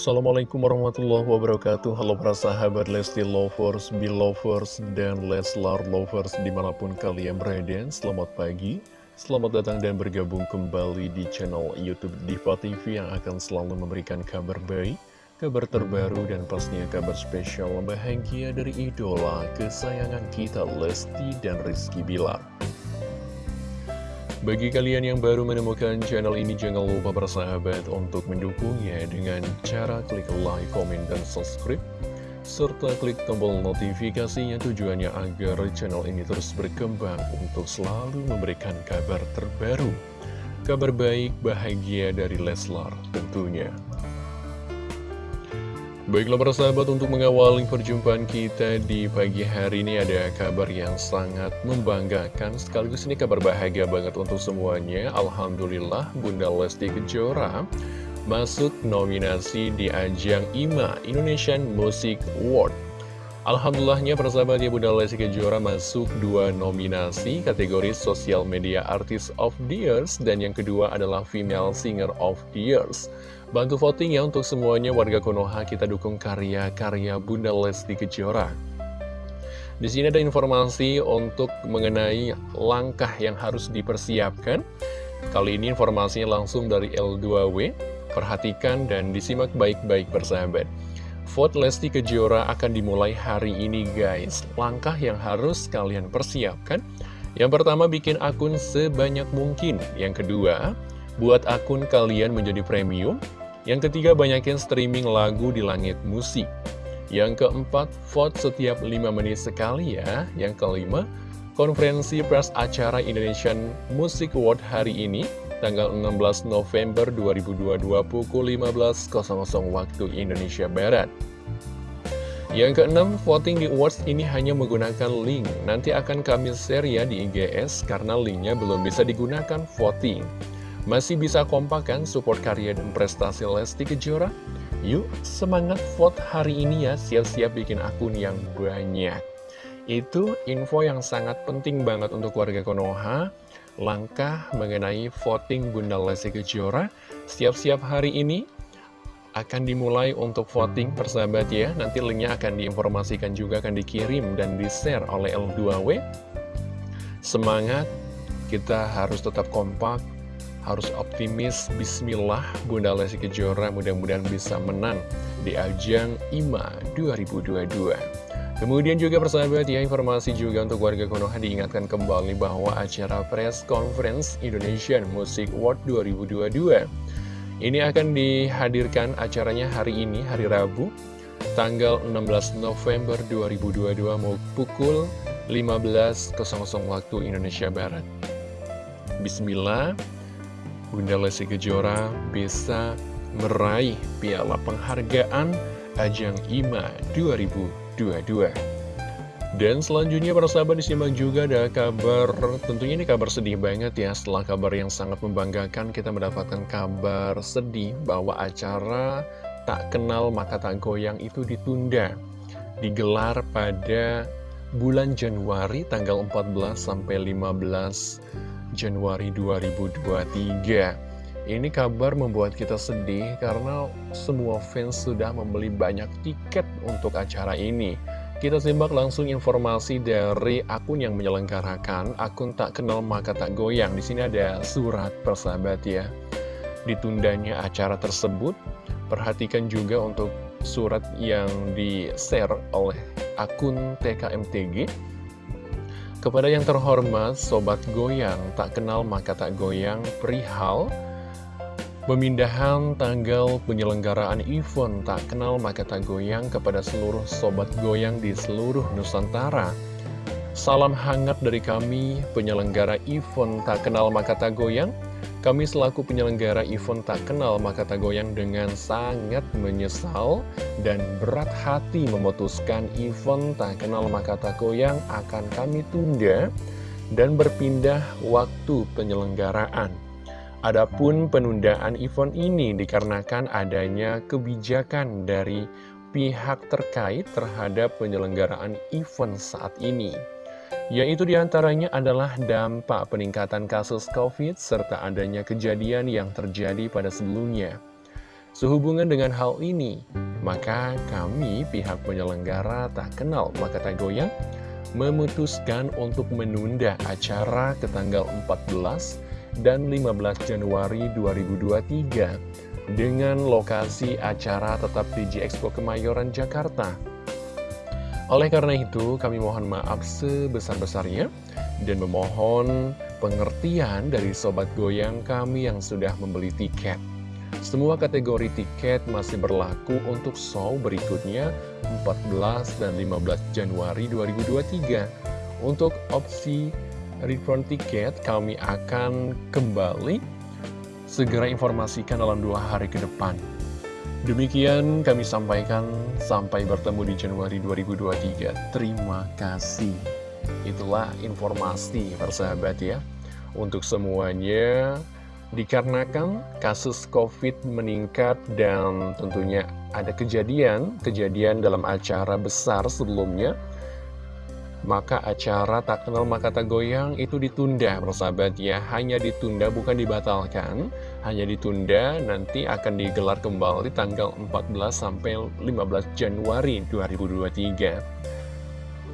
Assalamualaikum warahmatullahi wabarakatuh. Halo para sahabat Lesti Lovers, Belovers, dan Leslar Lovers di mana pun kalian berada. Selamat pagi, selamat datang dan bergabung kembali di channel Youtube Diva TV Yang akan selalu memberikan kabar baik, kabar terbaru, dan pastinya kabar spesial bahagia dari idola kesayangan kita Lesti dan Rizky Bilar bagi kalian yang baru menemukan channel ini, jangan lupa bersahabat untuk mendukungnya dengan cara klik like, comment, dan subscribe. Serta klik tombol notifikasinya tujuannya agar channel ini terus berkembang untuk selalu memberikan kabar terbaru. Kabar baik, bahagia dari Leslar tentunya. Baiklah para sahabat untuk mengawali perjumpaan kita di pagi hari ini ada kabar yang sangat membanggakan sekaligus ini kabar bahagia banget untuk semuanya. Alhamdulillah Bunda Lesti Kejora masuk nominasi di ajang IMA Indonesian Music Award Alhamdulillahnya persahabat ya Bunda Lesti Kejora masuk dua nominasi kategori Social Media Artist of the Years dan yang kedua adalah Female Singer of the Years Bantu voting ya untuk semuanya warga Konoha kita dukung karya-karya Bunda Lesti Kejora. Di sini ada informasi untuk mengenai langkah yang harus dipersiapkan. Kali ini informasinya langsung dari L2W. Perhatikan dan disimak baik-baik persahabat. Vote Lesti Kejora akan dimulai hari ini guys. Langkah yang harus kalian persiapkan. Yang pertama bikin akun sebanyak mungkin. Yang kedua, buat akun kalian menjadi premium. Yang ketiga, banyakin streaming lagu di langit musik. Yang keempat, vote setiap 5 menit sekali ya. Yang kelima, konferensi pers acara Indonesian Music Award hari ini, tanggal 16 November 2022 pukul 15.00 waktu Indonesia Barat. Yang keenam, voting di awards ini hanya menggunakan link. Nanti akan kami share ya di IGS karena linknya belum bisa digunakan voting. Masih bisa kompak kan support karya dan prestasi Lesti Kejora? Yuk semangat vote hari ini ya, siap-siap bikin akun yang banyak. Itu info yang sangat penting banget untuk warga Konoha. Langkah mengenai voting Bunda Lesti Kejora, siap-siap hari ini akan dimulai untuk voting persahabat ya. Nanti linknya akan diinformasikan juga, akan dikirim dan di-share oleh L2W. Semangat, kita harus tetap kompak, harus optimis, bismillah Bunda Lesti Kejora mudah-mudahan bisa menang di ajang IMA 2022 Kemudian juga persahabat ya informasi juga untuk warga Konoha diingatkan kembali bahwa acara press conference Indonesian Music Award 2022 ini akan dihadirkan acaranya hari ini, hari Rabu, tanggal 16 November 2022 mau pukul 15.00 waktu Indonesia Barat. Bismillah, Bunda Lesti Kejora bisa meraih piala penghargaan Ajang IMA 2022. Dan selanjutnya para sahabat disimak juga ada kabar, tentunya ini kabar sedih banget ya Setelah kabar yang sangat membanggakan kita mendapatkan kabar sedih bahwa acara Tak Kenal Maka Tak Goyang itu ditunda. Digelar pada bulan Januari tanggal 14 sampai 15 Januari 2023 Ini kabar membuat kita sedih karena semua fans sudah membeli banyak tiket untuk acara ini kita simak langsung informasi dari akun yang menyelenggarakan, akun tak kenal maka tak goyang. Di sini ada surat persahabat ya. Ditundanya acara tersebut, perhatikan juga untuk surat yang di-share oleh akun TKMTG kepada yang terhormat, Sobat Goyang, tak kenal maka tak goyang, perihal Pemindahan tanggal penyelenggaraan event tak kenal maka tak goyang kepada seluruh Sobat Goyang di seluruh Nusantara Salam hangat dari kami, penyelenggara event tak kenal maka tak goyang kami selaku penyelenggara event tak kenal maka tak goyang dengan sangat menyesal dan berat hati memutuskan event tak kenal maka tak goyang akan kami tunda dan berpindah waktu penyelenggaraan. Adapun penundaan event ini dikarenakan adanya kebijakan dari pihak terkait terhadap penyelenggaraan event saat ini yaitu di antaranya adalah dampak peningkatan kasus COVID serta adanya kejadian yang terjadi pada sebelumnya. Sehubungan dengan hal ini, maka kami pihak penyelenggara tak kenal maka tak goyang memutuskan untuk menunda acara ke tanggal 14 dan 15 Januari 2023 dengan lokasi acara tetap di G Expo Kemayoran, Jakarta. Oleh karena itu, kami mohon maaf sebesar-besarnya dan memohon pengertian dari Sobat Goyang kami yang sudah membeli tiket. Semua kategori tiket masih berlaku untuk show berikutnya 14 dan 15 Januari 2023. Untuk opsi refund tiket kami akan kembali segera informasikan dalam dua hari ke depan. Demikian kami sampaikan sampai bertemu di Januari 2023. Terima kasih. Itulah informasi persahabat ya. Untuk semuanya, dikarenakan kasus COVID meningkat dan tentunya ada kejadian, kejadian dalam acara besar sebelumnya, maka acara tak kenal maka tak goyang itu ditunda persahabat ya hanya ditunda bukan dibatalkan. Hanya ditunda nanti akan digelar kembali tanggal 14 sampai 15 Januari 2023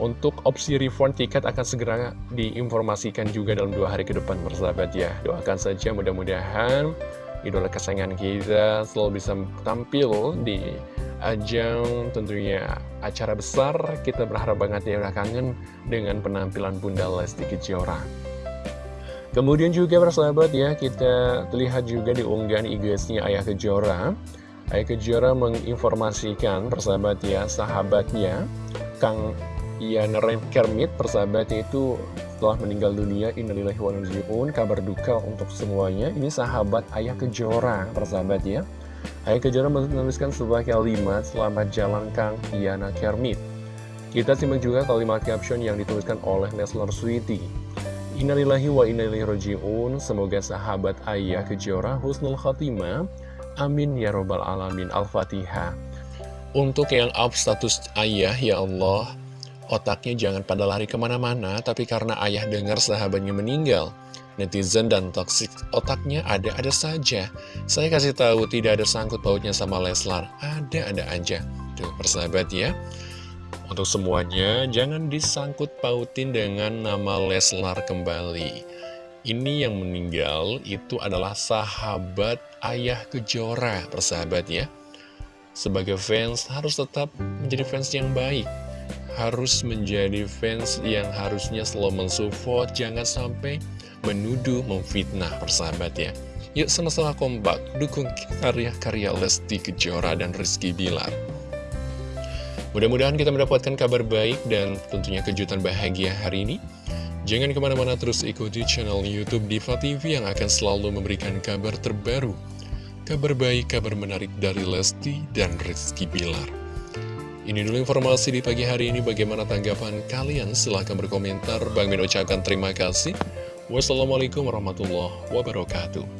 untuk opsi refund tiket akan segera diinformasikan juga dalam dua hari ke depan persahabat ya doakan saja mudah-mudahan idola kesayangan kita selalu bisa tampil di ajang tentunya acara besar. Kita berharap banget ya udah kangen dengan penampilan Bunda Lesti Kejora. Kemudian juga persahabat ya kita lihat juga di unggahan IG-nya Ayah Kejora. Ayah Kejora menginformasikan persahabat ya sahabatnya Kang Ian Kermit persahabat itu setelah meninggal dunia. Innalillahi wa kabar duka untuk semuanya. Ini sahabat Ayah Kejora persahabat ya Ayah Kejora menuliskan sebuah kalimat Selamat jalan Kang Iana Kermit. Kita simak juga kalimat caption yang dituliskan oleh Neslar Sweety Innalillahi wa innalillahi roji'un Semoga sahabat Ayah Kejora Husnul Khatimah. Amin ya robbal alamin. Al-Fatihah. Untuk yang up status ayah ya Allah Otaknya jangan pada lari ke mana-mana Tapi karena ayah dengar sahabatnya meninggal netizen dan toksik otaknya ada-ada saja. Saya kasih tahu tidak ada sangkut pautnya sama Leslar, ada-ada aja. Tuh, persahabat ya. Untuk semuanya, jangan disangkut pautin dengan nama Leslar kembali. Ini yang meninggal itu adalah sahabat ayah kejora, persahabat ya. Sebagai fans harus tetap menjadi fans yang baik harus menjadi fans yang harusnya selalu mensupport jangan sampai menuduh, memfitnah persahabat ya. Yuk sama-sama kompak, dukung karya-karya Lesti Kejora dan Rizky Bilar. Mudah-mudahan kita mendapatkan kabar baik dan tentunya kejutan bahagia hari ini. Jangan ke mana-mana terus ikuti channel Youtube Diva TV yang akan selalu memberikan kabar terbaru. Kabar baik, kabar menarik dari Lesti dan Rizky Bilar. Ini dulu informasi di pagi hari ini. Bagaimana tanggapan kalian? Silahkan berkomentar. Bang Min ucapkan terima kasih. Wassalamualaikum warahmatullahi wabarakatuh.